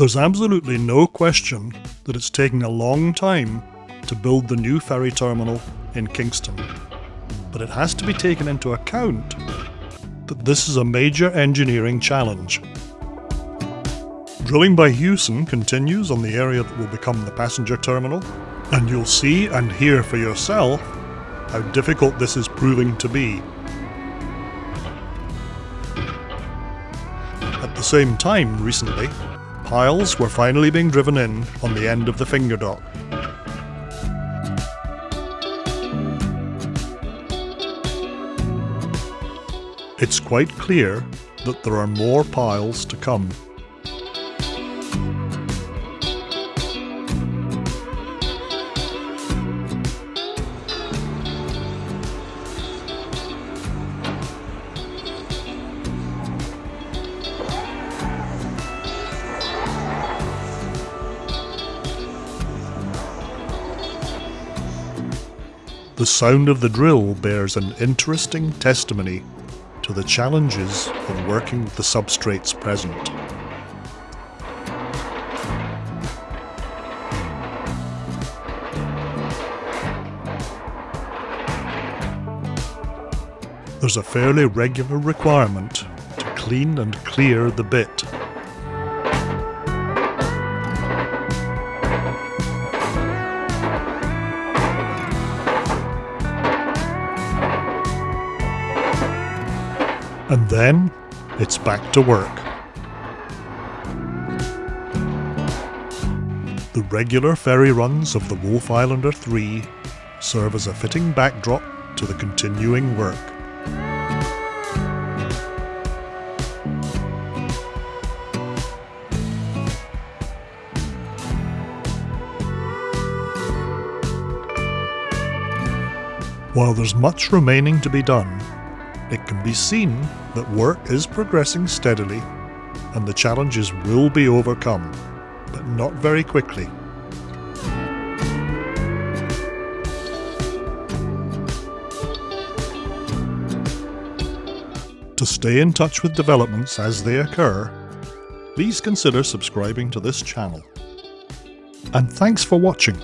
There's absolutely no question that it's taking a long time to build the new ferry terminal in Kingston. But it has to be taken into account that this is a major engineering challenge. Drilling by Hewson continues on the area that will become the passenger terminal, and you'll see and hear for yourself how difficult this is proving to be. At the same time, recently, piles were finally being driven in on the end of the finger dock. It's quite clear that there are more piles to come. The sound of the drill bears an interesting testimony to the challenges of working with the substrates present. There's a fairly regular requirement to clean and clear the bit And then it's back to work. The regular ferry runs of the Wolfe Islander 3 serve as a fitting backdrop to the continuing work. While there's much remaining to be done, it can be seen that work is progressing steadily and the challenges will be overcome, but not very quickly. To stay in touch with developments as they occur, please consider subscribing to this channel. And thanks for watching.